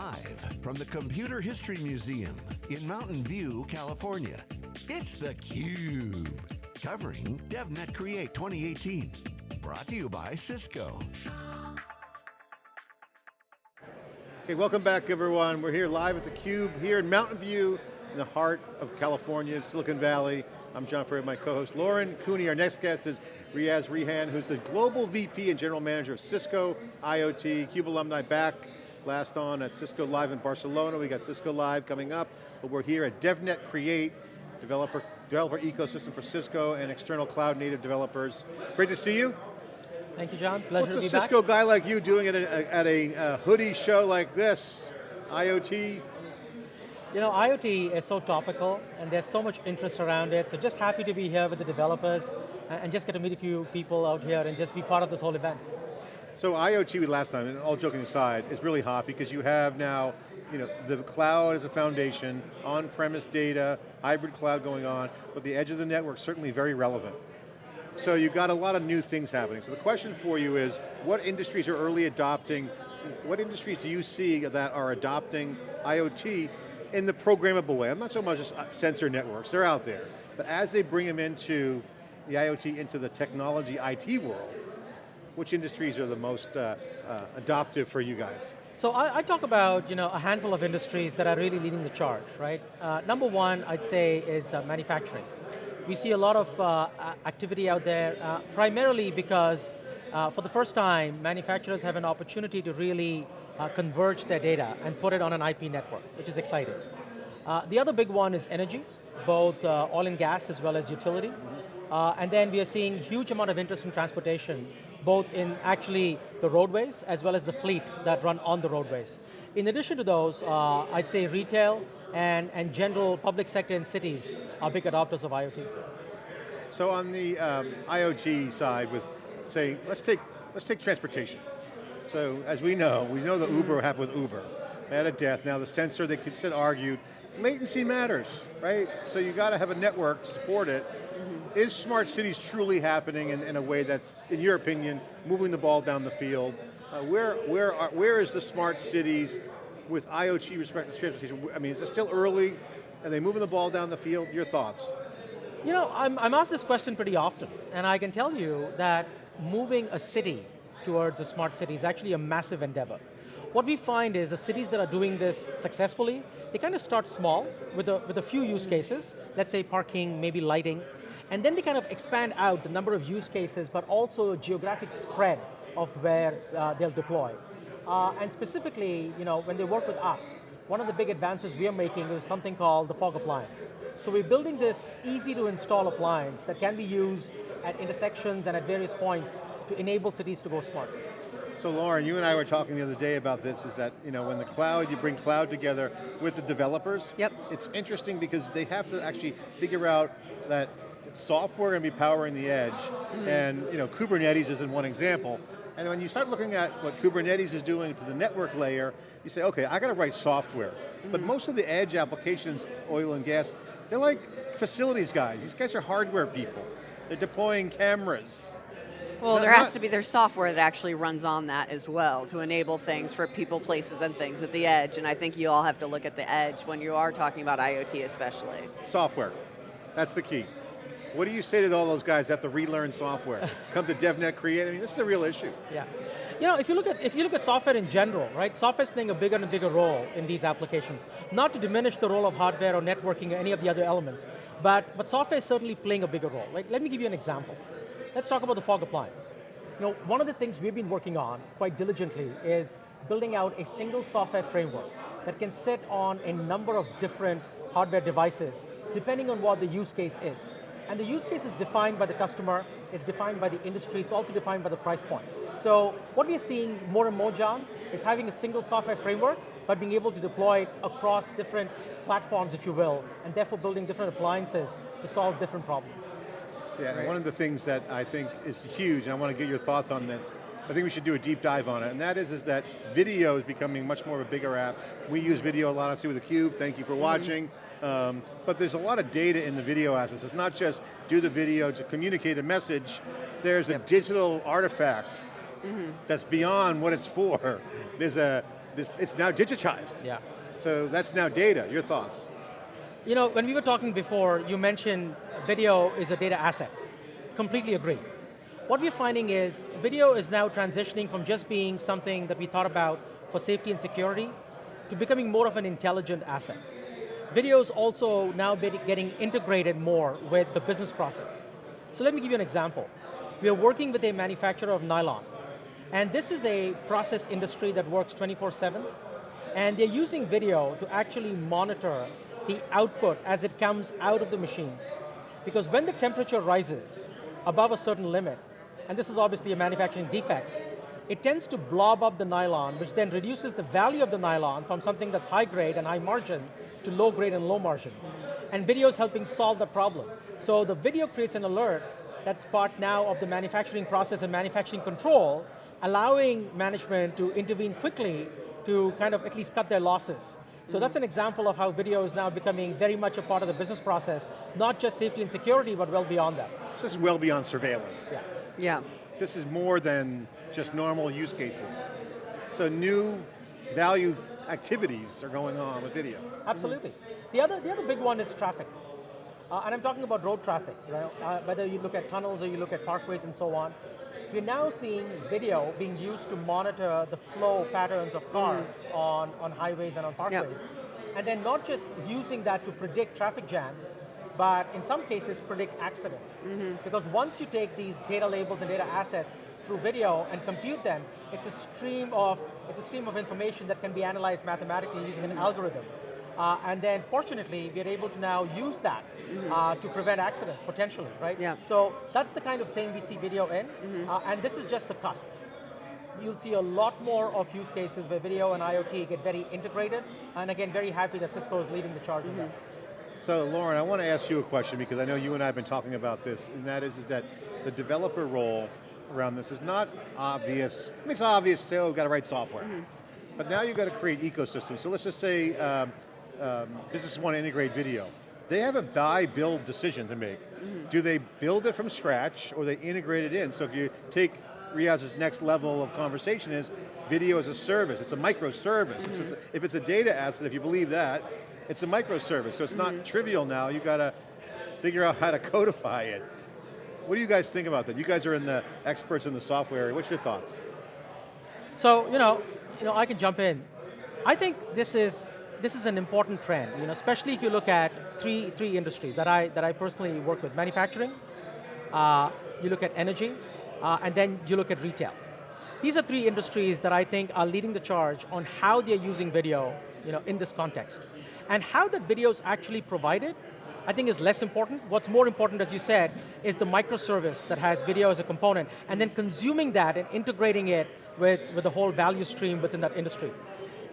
Live from the Computer History Museum in Mountain View, California, it's theCUBE. Covering DevNet Create 2018. Brought to you by Cisco. Okay, welcome back everyone. We're here live at theCUBE here in Mountain View, in the heart of California, Silicon Valley. I'm John Furrier, my co-host Lauren Cooney. Our next guest is Riaz Rehan, who's the Global VP and General Manager of Cisco IoT, CUBE alumni back last on at Cisco Live in Barcelona. We got Cisco Live coming up, but we're here at DevNet Create, developer, developer ecosystem for Cisco and external cloud native developers. Great to see you. Thank you, John. Pleasure What's to a Cisco back. guy like you doing at a, at a uh, hoodie show like this? IoT, You know, IoT is so topical, and there's so much interest around it, so just happy to be here with the developers, and just get to meet a few people out here and just be part of this whole event. So IoT last time, and all joking aside, is really hot because you have now, you know, the cloud as a foundation, on-premise data, hybrid cloud going on, but the edge of the network certainly very relevant. So you've got a lot of new things happening. So the question for you is, what industries are early adopting, what industries do you see that are adopting IoT in the programmable way? I'm not so much just uh, sensor networks, they're out there. But as they bring them into the IoT, into the technology IT world, which industries are the most uh, uh, adoptive for you guys? So I, I, talk about you know, a handful of industries that are really leading the charge, right? Uh, number one, I'd say, is uh, manufacturing. We see a lot of uh, activity out there, uh, primarily because uh, for the first time, manufacturers have an opportunity to really uh, converge their data and put it on an IP network, which is exciting. the other big one is energy, both oil and gas as well as utility. and then we are seeing huge amount of interest in transportation, both in actually the roadways as well as the fleet that run on the roadways. In addition to those, uh, I'd say retail and, and general public sector and cities are big adopters of IoT. So on the um, IoT side with, say, let's take, let's take transportation. So as we know, we know the Uber happened with Uber. They had a death, now the sensor, they could sit argued, latency matters, right? So you got to have a network to support it. Mm -hmm. Is smart cities truly happening in, in, a way that's, in your opinion, moving the ball down the field? Uh, where, where, are, where is the smart cities with IoT respect to transportation? I mean, is it still early? Are they moving the ball down the field? Your thoughts? You know, I'm, I'm asked this question pretty often, and I can tell you that moving a city towards a smart city is actually a massive endeavor. What we find is the cities that are doing this successfully, they kind of start small with a, with a few use cases, let's say parking, maybe lighting, and then they kind of expand out the number of use cases, but also a geographic spread of where uh, they'll deploy. Uh, and specifically, you know, when they work with us, one of the big advances we are making is something called the fog appliance. So we're building this easy to install appliance that can be used at intersections and at various points to enable cities to go smart. So Lauren, you and I were talking the other day about this, is that you know, when the cloud, you bring cloud together with the developers, yep. it's interesting because they have to actually figure out that it's software going to be powering the edge, mm -hmm. and you know, Kubernetes is in one example, and when you start looking at what Kubernetes is doing to the network layer, you say, okay, I got to write software. Mm -hmm. But most of the edge applications, oil and gas, they're like facilities guys. These guys are hardware people. They're deploying cameras. Well, there has to be, there's software that actually runs on that as well to enable things for people, places, and things at the edge, and I think you all have to look at the edge when you are talking about IoT especially. Software, that's the key. What do you say to all those guys that have to relearn software? Come to DevNet Create, I mean, this is a real issue. Yeah. You know, if you look at if you look at software in general, right? Software's playing a bigger and bigger role in these applications. Not to diminish the role of hardware or networking or any of the other elements, but but software is certainly playing a bigger role. Like, let me give you an example. Let's talk about the fog appliance. You know, one of the things we've been working on quite diligently is building out a single software framework that can sit on a number of different hardware devices, depending on what the use case is. And the use case is defined by the customer, it's defined by the industry, it's also defined by the price point. So what we're seeing more and more, John, is having a single software framework, but being able to deploy it across different platforms, if you will, and therefore building different appliances to solve different problems. Yeah, right. one of the things that I think is huge, and I want to get your thoughts on this, I think we should do a deep dive on it, and that is, is that video is becoming much more of a bigger app. We use video a lot, obviously with theCUBE, thank you for mm-hmm. watching. Mm -hmm. Um, but there's a lot of data in the video assets. It's not just do the video to communicate a message, there's a digital artifact mm -hmm. that's beyond what it's for. There's a this, it's now digitized. Yeah. So that's now data, your thoughts? You know, when we were talking before, you mentioned video is a data asset. Completely agree. What we're finding is video is now transitioning from just being something that we thought about for safety and security to becoming more of an intelligent asset. Video is also now getting integrated more with the business process. So let me give you an example. We are working with a manufacturer of nylon, and this is a process industry that works 24-7, and they're using video to actually monitor the output as it comes out of the machines. Because when the temperature rises above a certain limit, and this is obviously a manufacturing defect, it tends to blob up the nylon, which then reduces the value of the nylon from something that's high grade and high margin to low grade and low margin. And video is helping solve that problem. So the video creates an alert that's part now of the manufacturing process and manufacturing control, allowing management to intervene quickly to kind of at least cut their losses. So that's an example of how video is now becoming very much a part of the business process, not just safety and security, but well beyond that. So this is well beyond surveillance. Yeah. Yeah. This is more than just normal use cases. So new value activities are going on with video. Absolutely. The, other, the other big one is traffic. Uh, and I'm talking about road traffic, right? Uh, whether you look at tunnels or you look at parkways and so on. We're now seeing video being used to monitor the flow patterns of cars mm. on, on highways and on parkways. Yep. And then not just using that to predict traffic jams, but in some cases predict accidents. Mm -hmm. Because once you take these data labels and data assets through video and compute them, it's a stream of, it's a stream of information that can be analyzed mathematically using an algorithm. Uh, and then fortunately, we're able to now use that mm -hmm. uh, to prevent accidents, potentially, right? Yeah. So that's the kind of thing we see video in, mm -hmm. uh, and this is just the cusp. You'll see a lot more of use cases where video and IoT get very integrated, and again, very happy that Cisco is leading the charge in that. So Lauren, I want to ask you a question because I know you and I have been talking about this, and that is, is that the developer role around this is not obvious. I mean, it's obvious to say, oh, we've got to write software. Mm-hmm. But now you've got to create ecosystems. So let's just say um, um, businesses want to integrate video. They have a buy, build decision to make. Mm -hmm. Do they build it from scratch or they integrate it in? So if you take Riaz's next level of conversation is video as a service, it's a microservice. Mm -hmm. If it's a data asset, if you believe that, it's a microservice. So it's not mm -hmm. trivial now, you got to figure out how to codify it. What do you guys think about that? You guys are in the experts in the software, area. what's your thoughts? So, you know, you know, I can jump in. I think this is this is an important trend, you know, especially if you look at three, three industries that I, that I personally work with. Manufacturing, uh, you look at energy, uh, and then you look at retail. These are three industries that I think are leading the charge on how they're using video you know, in this context. And how that video is actually provided, I think is less important. What's more important, as you said, is the microservice that has video as a component, and then consuming that and integrating it with, with the whole value stream within that industry.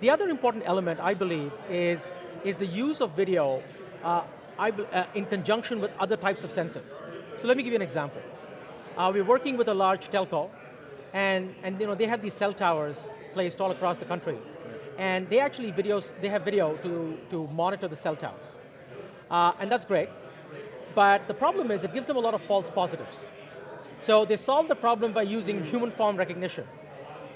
The other important element, I believe, is, is the use of video uh, I, uh, in conjunction with other types of sensors. So let me give you an example. Uh, we're working with a large telco, and, and you know, they have these cell towers placed all across the country. And they actually videos, they have video to, to monitor the cell towers. Uh, and that's great. But the problem is it gives them a lot of false positives. So they solve the problem by using human form recognition.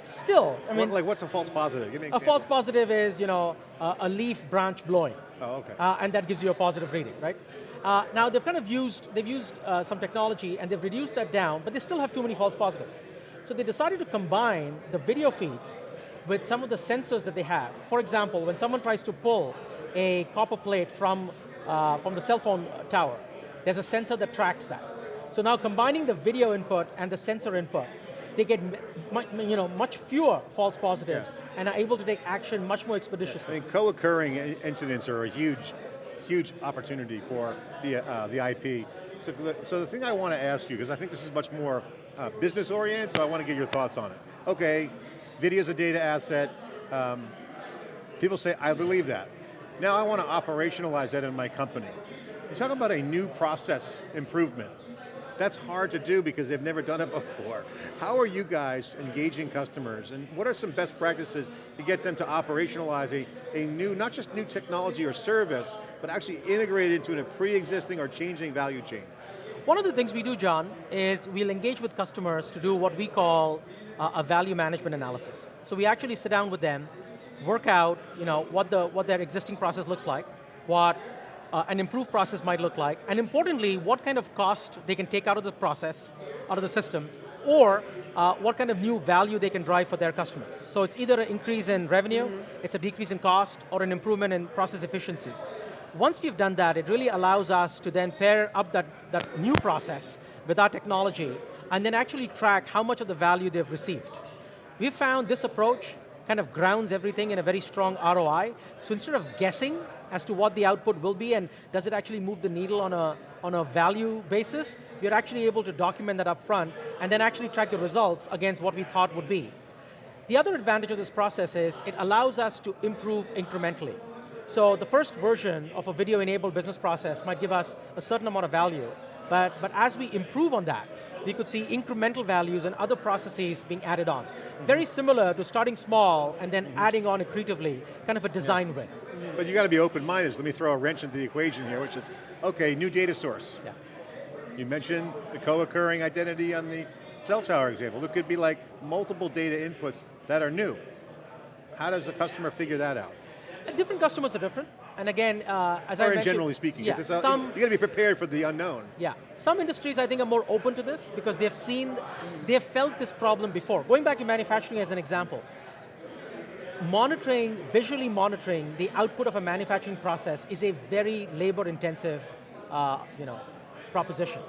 Still, I mean, like what's a false positive? Give me a false positive is you know uh, a leaf branch blowing. Oh, okay. Uh, and that gives you a positive reading, right? Uh, now they've kind of used they've used uh, some technology and they've reduced that down, but they still have too many false positives. So they decided to combine the video feed with some of the sensors that they have. For example, when someone tries to pull a copper plate from uh, from the cell phone tower, there's a sensor that tracks that. So now combining the video input and the sensor input they get you know, much fewer false positives yeah. and are able to take action much more expeditiously. I mean, co-occurring incidents are a huge, huge opportunity for the, uh, the IP. So the, so the thing I want to ask you, because I think this is much more uh, business oriented, so I want to get your thoughts on it. Okay, video is a data asset. Um, people say, I believe that. Now I want to operationalize that in my company. You're talking about a new process improvement. That's hard to do because they've never done it before. How are you guys engaging customers and what are some best practices to get them to operationalize a, a new, not just new technology or service, but actually integrate it into a pre-existing or changing value chain? One of the things we do, John, is we'll engage with customers to do what we call uh, a value management analysis. So we actually sit down with them work out you know, what, the, what their existing process looks like, what uh, an improved process might look like, and importantly, what kind of cost they can take out of the process, out of the system, or uh, what kind of new value they can drive for their customers. So it's either an increase in revenue, mm -hmm. it's a decrease in cost, or an improvement in process efficiencies. Once we've done that, it really allows us to then pair up that, that new process with our technology, and then actually track how much of the value they've received. We've found this approach kind of grounds everything in a very strong ROI, so instead of guessing as to what the output will be and does it actually move the needle on a, on a value basis, we're actually able to document that up front and then actually track the results against what we thought would be. The other advantage of this process is it allows us to improve incrementally. So the first version of a video-enabled business process might give us a certain amount of value, but, but as we improve on that, we could see incremental values and other processes being added on. Very similar to starting small and then mm -hmm. adding on accretively, kind of a design yeah. win. But you got to be open-minded. Let me throw a wrench into the equation here, which is, okay, new data source. Yeah. You mentioned the co-occurring identity on the cell tower example. It could be like multiple data inputs that are new. How does the customer figure that out? Uh, different customers are different. And again, uh, as or I mentioned- generally speaking, yeah, a, some, you got to be prepared for the unknown. Yeah, some industries I think are more open to this because they've seen, they've felt this problem before. Going back to manufacturing as an example, monitoring, visually monitoring the output of a manufacturing process is a very labor intensive uh, you know, proposition.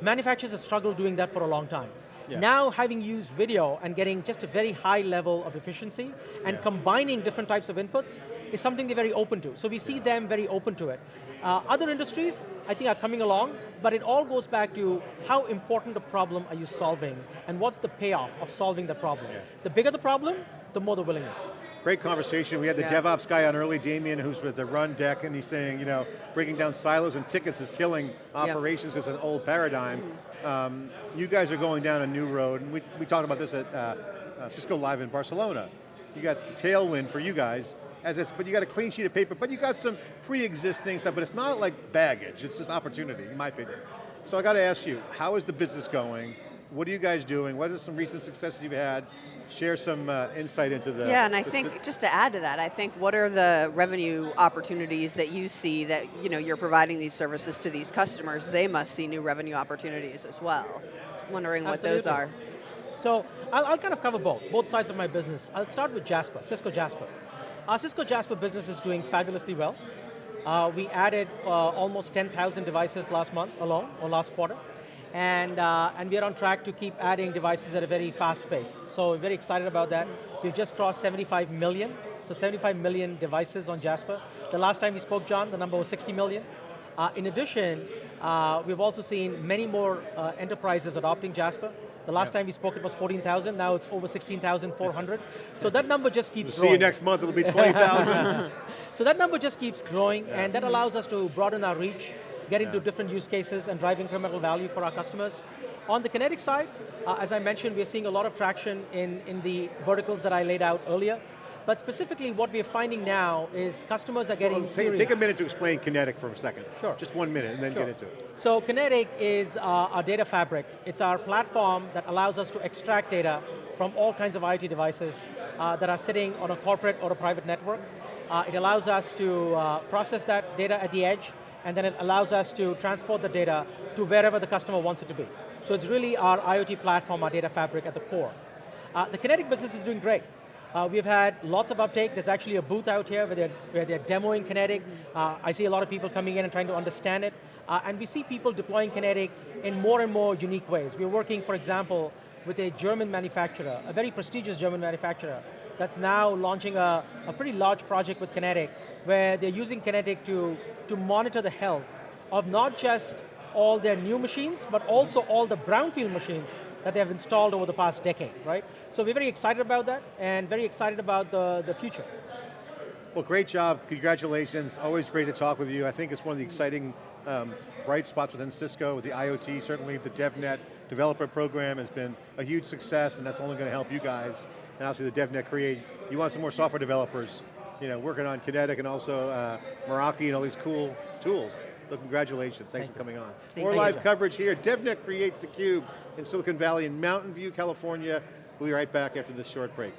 Manufacturers have struggled doing that for a long time. Yeah. Now having used video and getting just a very high level of efficiency and yeah. combining different types of inputs is something they're very open to. So we see them very open to it. Uh, other industries, I think, are coming along, but it all goes back to how important a problem are you solving and what's the payoff of solving the problem. Yeah. The bigger the problem, the more the willingness. Great conversation. We had the yeah. DevOps guy on early, Damien, who's with the Rundeck, and he's saying, you know, breaking down silos and tickets is killing operations because yep. it's an old paradigm. Mm um, you guys are going down a new road, and we, we talked about this at uh, uh, Cisco Live in Barcelona. You got the tailwind for you guys, as this, but you got a clean sheet of paper, but you got some pre-existing stuff, but it's not like baggage, it's just opportunity, in my opinion. So I got to ask you, how is the business going? What are you guys doing? What are some recent successes you've had? share some uh, insight into the- Yeah, and I think, just to add to that, I think what are the revenue opportunities that you see that you know, you're providing these services to these customers, they must see new revenue opportunities as well. I'm wondering what those are. So, I'll, I'll, kind of cover both, both sides of my business. I'll start with Jasper, Cisco Jasper. Our Cisco Jasper business is doing fabulously well. Uh, we added uh, almost 10,000 devices last month alone, or last quarter and, uh, and we are on track to keep adding devices at a very fast pace. So we're very excited about that. We've just crossed 75 million, so 75 million devices on Jasper. The last time we spoke, John, the number was 60 million. Uh, in addition, uh, we've also seen many more uh, enterprises adopting Jasper. The last time we spoke it was 14,000, now it's over 16,400. So that number just keeps we'll growing. See you next month, it'll be 20,000. so that number just keeps growing, yeah. and that allows us to broaden our reach get into yeah. different use cases and drive incremental value for our customers. On the kinetic side, uh, as I mentioned, we're seeing a lot of traction in, in the verticals that I laid out earlier. But specifically what we're finding now is customers are getting well, take, take, a minute to explain Kinetic for a second. Sure. Just one minute and then sure. get into it. So Kinetic is uh, our data fabric. It's our platform that allows us to extract data from all kinds of IoT devices uh, that are sitting on a corporate or a private network. Uh, it allows us to uh, process that data at the edge and then it allows us to transport the data to wherever the customer wants it to be. So it's really our IoT platform, our data fabric at the core. Uh, the Kinetic business is doing great. Uh, we've had lots of uptake. There's actually a booth out here where they're, where they're demoing Kinetic. Uh, I see a lot of people coming in and trying to understand it. Uh, and we see people deploying Kinetic in more and more unique ways. We're working, for example, with a German manufacturer, a very prestigious German manufacturer, that's now launching a, a pretty large project with Kinetic, where they're using Kinetic to, to monitor the health of not just all their new machines, but also all the brownfield machines that they have installed over the past decade, right? So we're very excited about that, and very excited about the, the future. Well, great job, congratulations. Always great to talk with you. I think it's one of the exciting um, bright spots within Cisco, with the IoT, certainly the DevNet developer program has been a huge success, and that's only going to help you guys and obviously the DevNet Create. You want some more software developers, you know, working on Kinetic and also uh, Meraki and all these cool tools. So congratulations, thanks Thank for coming on. Thank more live coverage here. DevNet creates theCUBE in Silicon Valley in Mountain View, California. We'll be right back after this short break.